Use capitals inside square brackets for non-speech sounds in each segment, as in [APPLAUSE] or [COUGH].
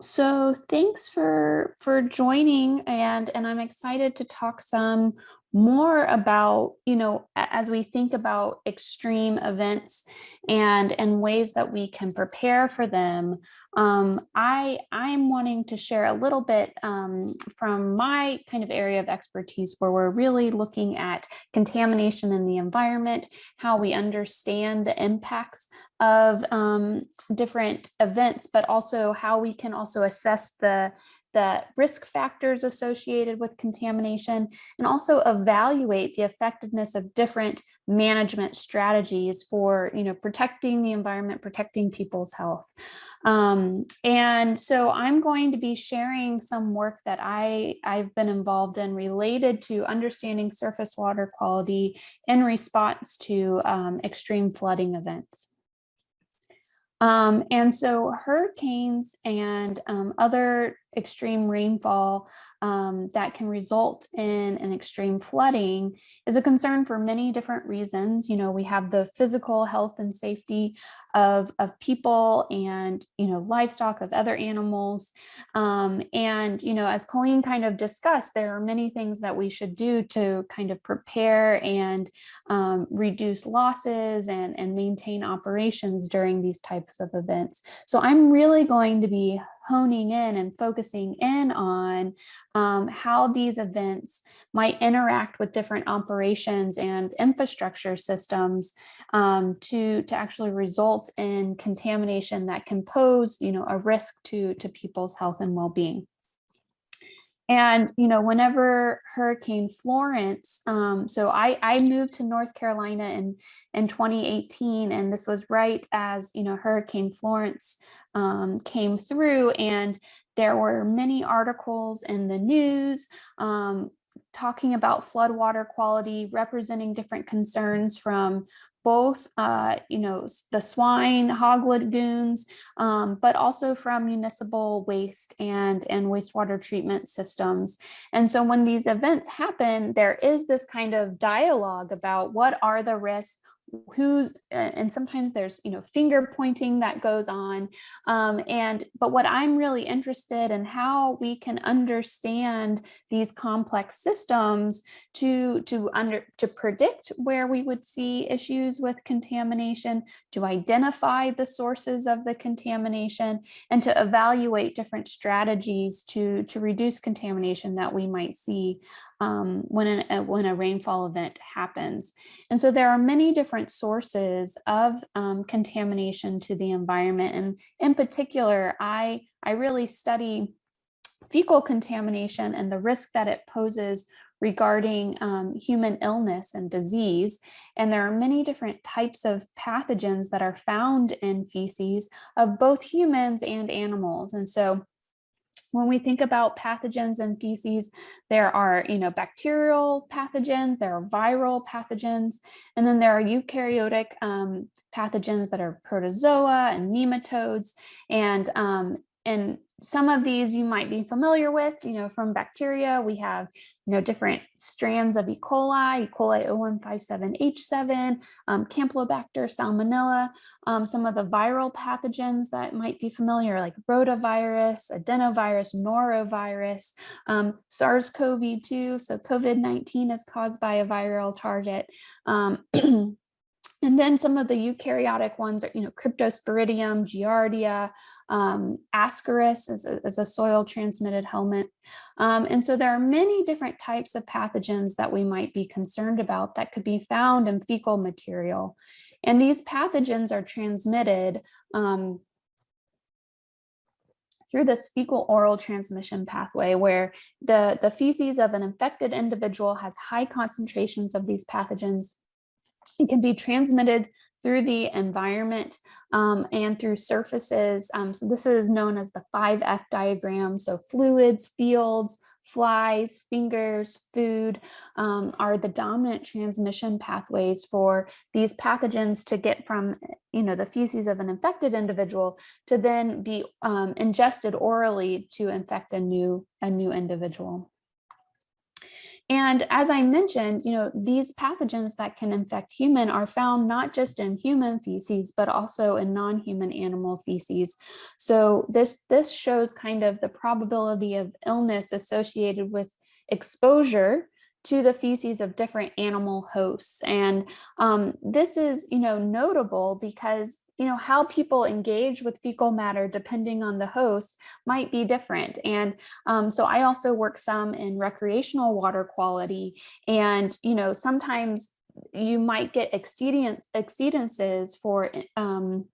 So thanks for for joining and and I'm excited to talk some more about, you know, as we think about extreme events and and ways that we can prepare for them. Um, I I'm wanting to share a little bit um, from my kind of area of expertise where we're really looking at contamination in the environment, how we understand the impacts of um, different events, but also how we can also assess the the risk factors associated with contamination, and also evaluate the effectiveness of different management strategies for you know, protecting the environment, protecting people's health. Um, and so I'm going to be sharing some work that I, I've been involved in related to understanding surface water quality in response to um, extreme flooding events. Um, and so hurricanes and um, other extreme rainfall um, that can result in an extreme flooding is a concern for many different reasons. You know, we have the physical health and safety of, of people and, you know, livestock of other animals. Um, and, you know, as Colleen kind of discussed, there are many things that we should do to kind of prepare and um, reduce losses and, and maintain operations during these types of events. So I'm really going to be honing in and focusing in on um, how these events might interact with different operations and infrastructure systems um, to, to actually result in contamination that can pose you know, a risk to, to people's health and well-being. And, you know, whenever Hurricane Florence, um, so I, I moved to North Carolina in, in 2018, and this was right as, you know, Hurricane Florence um, came through and there were many articles in the news um, talking about floodwater quality, representing different concerns from both, uh, you know, the swine hog lagoons, um, but also from municipal waste and, and wastewater treatment systems. And so when these events happen, there is this kind of dialogue about what are the risks, who and sometimes there's you know finger pointing that goes on um, and but what I'm really interested in how we can understand these complex systems to to under to predict where we would see issues with contamination to identify the sources of the contamination and to evaluate different strategies to to reduce contamination that we might see um, when, an, a, when a rainfall event happens. And so there are many different sources of um, contamination to the environment. And in particular, I, I really study fecal contamination and the risk that it poses regarding um, human illness and disease. And there are many different types of pathogens that are found in feces of both humans and animals. And so when we think about pathogens and feces, there are, you know, bacterial pathogens, there are viral pathogens, and then there are eukaryotic um, pathogens that are protozoa and nematodes. And, um, and some of these you might be familiar with, you know, from bacteria. We have, you know, different strands of E. coli, E. coli 0157H7, um, Campylobacter, Salmonella, um, some of the viral pathogens that might be familiar, like rotavirus, adenovirus, norovirus, um, SARS-CoV-2. So COVID-19 is caused by a viral target. [CLEARS THROAT] And then some of the eukaryotic ones are, you know, Cryptosporidium, Giardia, um, Ascaris is a, is a soil transmitted helminth. Um, and so there are many different types of pathogens that we might be concerned about that could be found in fecal material. And these pathogens are transmitted um, through this fecal oral transmission pathway where the, the feces of an infected individual has high concentrations of these pathogens it can be transmitted through the environment um, and through surfaces. Um, so this is known as the 5F diagram. So fluids, fields, flies, fingers, food um, are the dominant transmission pathways for these pathogens to get from, you know, the feces of an infected individual to then be um, ingested orally to infect a new, a new individual. And as I mentioned, you know, these pathogens that can infect human are found not just in human feces, but also in non-human animal feces. So this, this shows kind of the probability of illness associated with exposure to the feces of different animal hosts. And um, this is, you know, notable because, you know, how people engage with fecal matter depending on the host might be different. And um, so I also work some in recreational water quality and, you know, sometimes you might get exceedance, exceedances for um,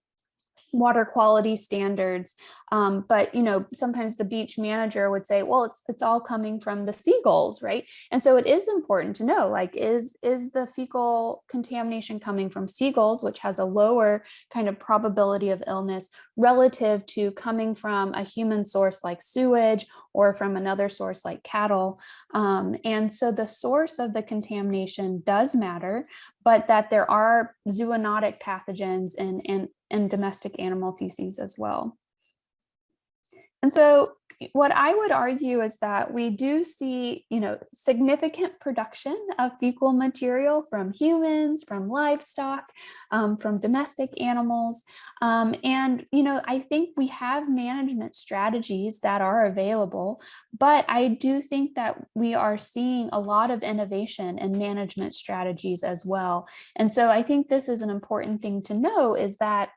water quality standards. Um, but, you know, sometimes the beach manager would say, well, it's, it's all coming from the seagulls, right? And so it is important to know, like, is, is the fecal contamination coming from seagulls, which has a lower kind of probability of illness relative to coming from a human source like sewage or from another source like cattle. Um, and so the source of the contamination does matter, but that there are zoonotic pathogens and, in, in domestic animal feces as well. And so what I would argue is that we do see, you know, significant production of fecal material from humans, from livestock, um, from domestic animals. Um, and, you know, I think we have management strategies that are available, but I do think that we are seeing a lot of innovation in management strategies as well. And so I think this is an important thing to know is that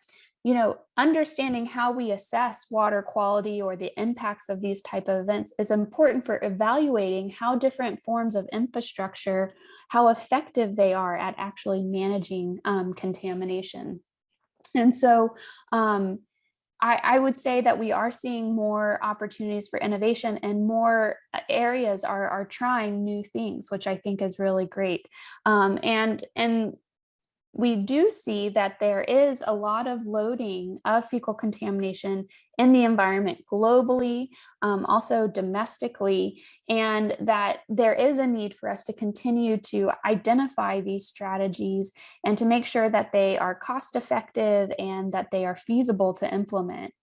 you know, understanding how we assess water quality or the impacts of these type of events is important for evaluating how different forms of infrastructure, how effective they are at actually managing um, contamination. And so um, I, I, would say that we are seeing more opportunities for innovation and more uh, areas are, are trying new things, which I think is really great. Um, and, and we do see that there is a lot of loading of fecal contamination in the environment globally, um, also domestically, and that there is a need for us to continue to identify these strategies and to make sure that they are cost effective and that they are feasible to implement.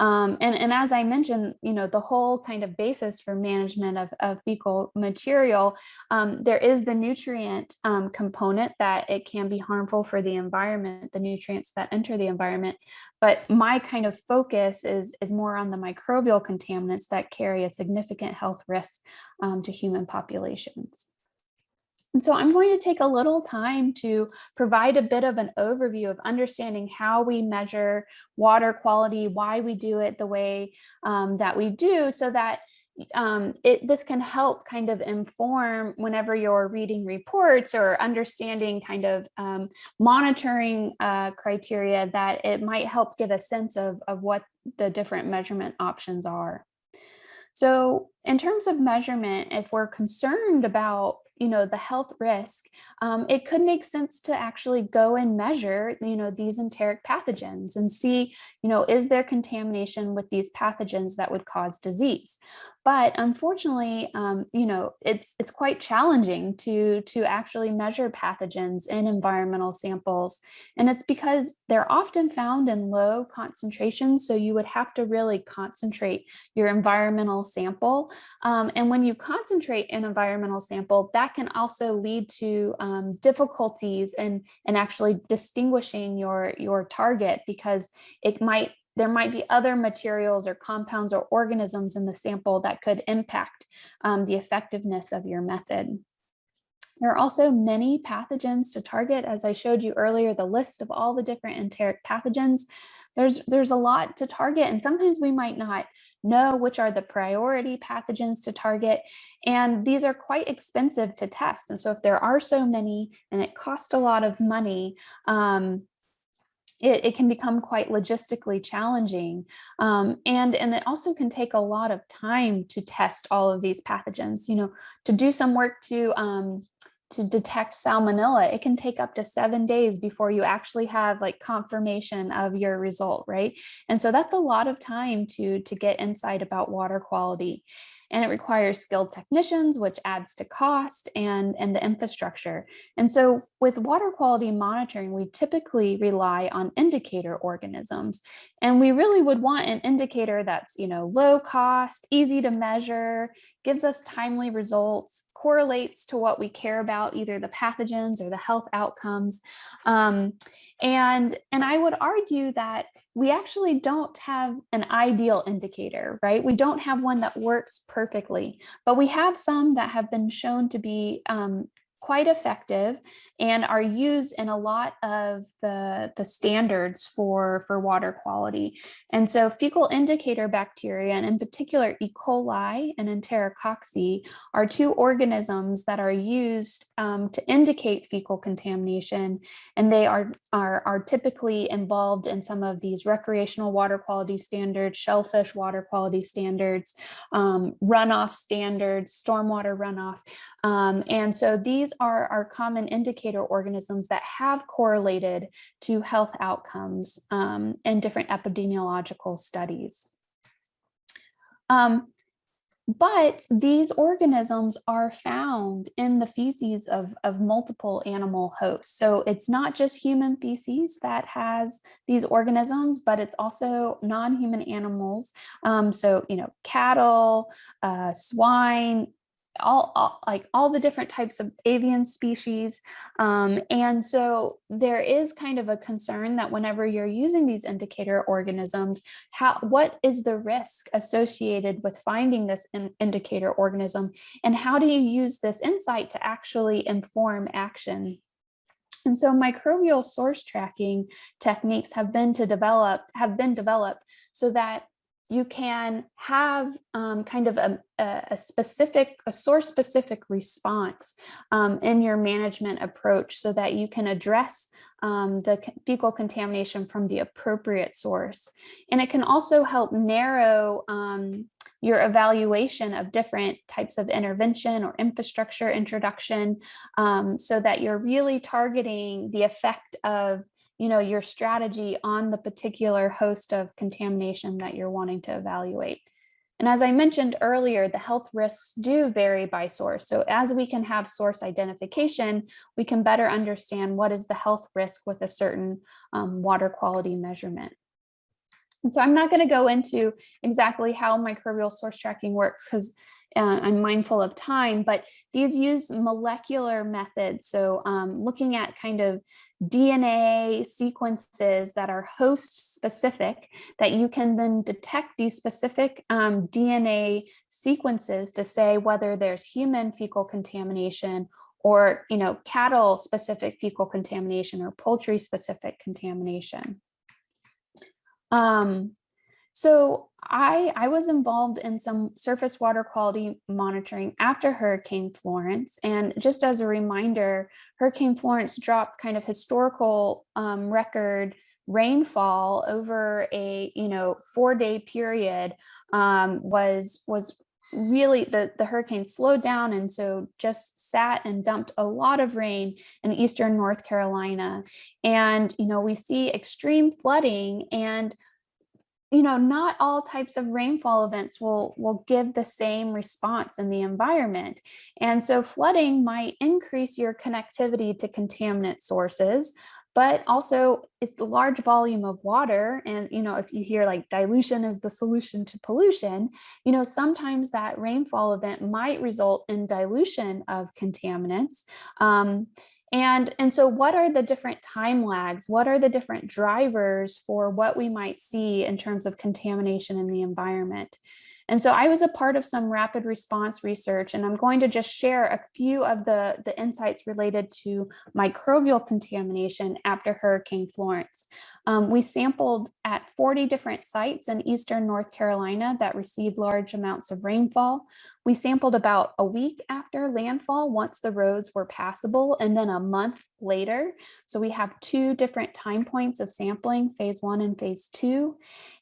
Um, and, and as I mentioned, you know, the whole kind of basis for management of, of fecal material, um, there is the nutrient um, component that it can be harmful for the environment, the nutrients that enter the environment. But my kind of focus is, is more on the microbial contaminants that carry a significant health risk um, to human populations. And so I'm going to take a little time to provide a bit of an overview of understanding how we measure water quality, why we do it the way um, that we do so that um, it, this can help kind of inform whenever you're reading reports or understanding kind of um, monitoring uh, criteria that it might help give a sense of, of what the different measurement options are. So in terms of measurement, if we're concerned about you know, the health risk, um, it could make sense to actually go and measure, you know, these enteric pathogens and see, you know, is there contamination with these pathogens that would cause disease? But unfortunately, um, you know, it's it's quite challenging to to actually measure pathogens in environmental samples. And it's because they're often found in low concentrations. So you would have to really concentrate your environmental sample. Um, and when you concentrate an environmental sample, that can also lead to um, difficulties in, in actually distinguishing your, your target because it might there might be other materials or compounds or organisms in the sample that could impact um, the effectiveness of your method. There are also many pathogens to target. As I showed you earlier, the list of all the different enteric pathogens, there's, there's a lot to target and sometimes we might not know which are the priority pathogens to target. And these are quite expensive to test. And so if there are so many and it costs a lot of money, um, it, it, can become quite logistically challenging. Um, and, and it also can take a lot of time to test all of these pathogens, you know, to do some work to, um, to detect salmonella, it can take up to seven days before you actually have like confirmation of your result, right? And so that's a lot of time to, to get insight about water quality and it requires skilled technicians, which adds to cost and, and the infrastructure. And so with water quality monitoring, we typically rely on indicator organisms. And we really would want an indicator that's, you know, low cost, easy to measure, gives us timely results, correlates to what we care about, either the pathogens or the health outcomes. Um, and, and I would argue that we actually don't have an ideal indicator, right? We don't have one that works perfectly, but we have some that have been shown to be um, quite effective and are used in a lot of the, the standards for, for water quality. And so fecal indicator bacteria, and in particular E. coli and Enterococci, are two organisms that are used um, to indicate fecal contamination. And they are, are, are typically involved in some of these recreational water quality standards, shellfish water quality standards, um, runoff standards, stormwater runoff. Um, and so these these are our common indicator organisms that have correlated to health outcomes um, in different epidemiological studies. Um, but these organisms are found in the feces of, of multiple animal hosts. So it's not just human feces that has these organisms, but it's also non-human animals. Um, so, you know, cattle, uh, swine, all, all, like all the different types of avian species. Um, and so there is kind of a concern that whenever you're using these indicator organisms, how what is the risk associated with finding this in, indicator organism and how do you use this insight to actually inform action? And so microbial source tracking techniques have been to develop have been developed so that you can have um, kind of a, a, specific, a source specific response um, in your management approach so that you can address um, the fecal contamination from the appropriate source. And it can also help narrow um, your evaluation of different types of intervention or infrastructure introduction um, so that you're really targeting the effect of you know, your strategy on the particular host of contamination that you're wanting to evaluate. And as I mentioned earlier, the health risks do vary by source. So as we can have source identification, we can better understand what is the health risk with a certain um, water quality measurement. And so I'm not going to go into exactly how microbial source tracking works because uh, I'm mindful of time, but these use molecular methods. So um, looking at kind of DNA sequences that are host specific that you can then detect these specific um, DNA sequences to say whether there's human fecal contamination or you know cattle specific fecal contamination or poultry specific contamination. Um, so I, I was involved in some surface water quality monitoring after Hurricane Florence. And just as a reminder, Hurricane Florence dropped kind of historical um, record rainfall over a you know four day period um, was was really the the hurricane slowed down and so just sat and dumped a lot of rain in eastern North Carolina and you know we see extreme flooding and you know, not all types of rainfall events will, will give the same response in the environment. And so flooding might increase your connectivity to contaminant sources, but also it's the large volume of water. And, you know, if you hear like dilution is the solution to pollution, you know, sometimes that rainfall event might result in dilution of contaminants. Um, and, and so what are the different time lags? What are the different drivers for what we might see in terms of contamination in the environment? And so I was a part of some rapid response research, and I'm going to just share a few of the, the insights related to microbial contamination after Hurricane Florence. Um, we sampled at 40 different sites in Eastern North Carolina that received large amounts of rainfall. We sampled about a week after landfall once the roads were passable and then a month later. So we have two different time points of sampling, phase one and phase two.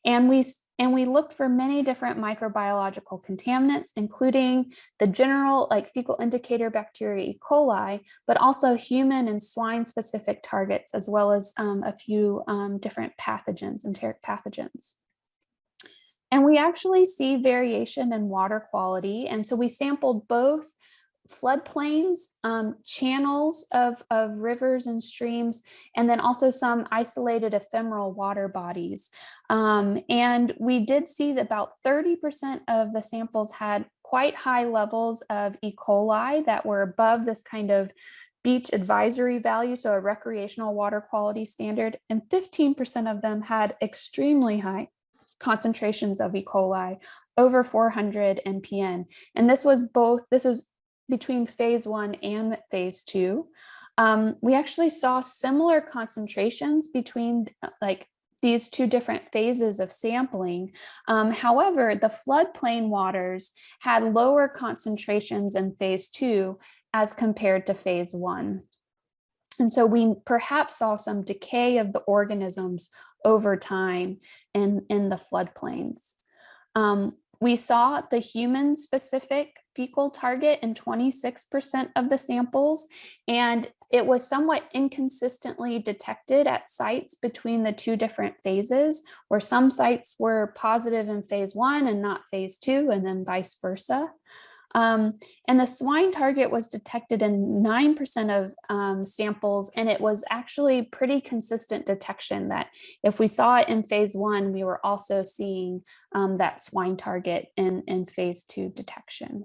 And we and we looked for many different microbiological contaminants, including the general like fecal indicator bacteria E. coli, but also human and swine specific targets, as well as um, a few um, different pathogens, enteric pathogens. And we actually see variation in water quality. And so we sampled both floodplains, um, channels of, of rivers and streams, and then also some isolated ephemeral water bodies. Um, and we did see that about 30% of the samples had quite high levels of E. coli that were above this kind of beach advisory value, so a recreational water quality standard, and 15% of them had extremely high concentrations of E. coli, over 400 MPN. And this was both, this was between phase one and phase two. Um, we actually saw similar concentrations between like these two different phases of sampling. Um, however, the floodplain waters had lower concentrations in phase two as compared to phase one. And so we perhaps saw some decay of the organisms over time in, in the floodplains. Um, we saw the human specific fecal target in 26% of the samples, and it was somewhat inconsistently detected at sites between the two different phases, where some sites were positive in phase one and not phase two, and then vice versa. Um, and the swine target was detected in 9% of um, samples, and it was actually pretty consistent detection that if we saw it in phase one, we were also seeing um, that swine target in, in phase two detection.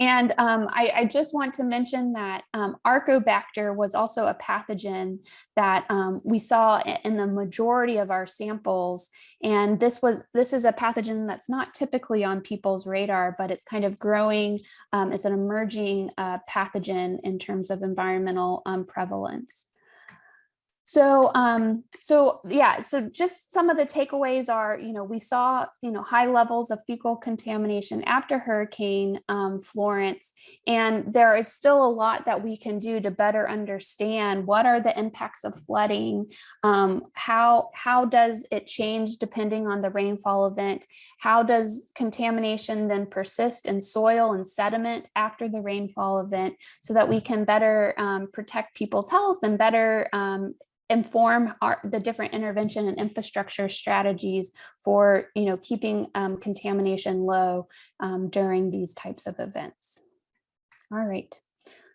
And um, I, I, just want to mention that um, Arcobacter was also a pathogen that um, we saw in the majority of our samples. And this was this is a pathogen that's not typically on people's radar, but it's kind of growing. Um, it's an emerging uh, pathogen in terms of environmental um, prevalence. So, um, so yeah, so just some of the takeaways are, you know, we saw, you know, high levels of fecal contamination after Hurricane um, Florence, and there is still a lot that we can do to better understand what are the impacts of flooding, um, how, how does it change depending on the rainfall event, how does contamination then persist in soil and sediment after the rainfall event so that we can better um, protect people's health and better um, inform our, the different intervention and infrastructure strategies for you know keeping um, contamination low um, during these types of events. All right,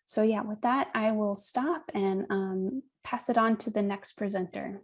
so yeah, with that, I will stop and um, pass it on to the next presenter.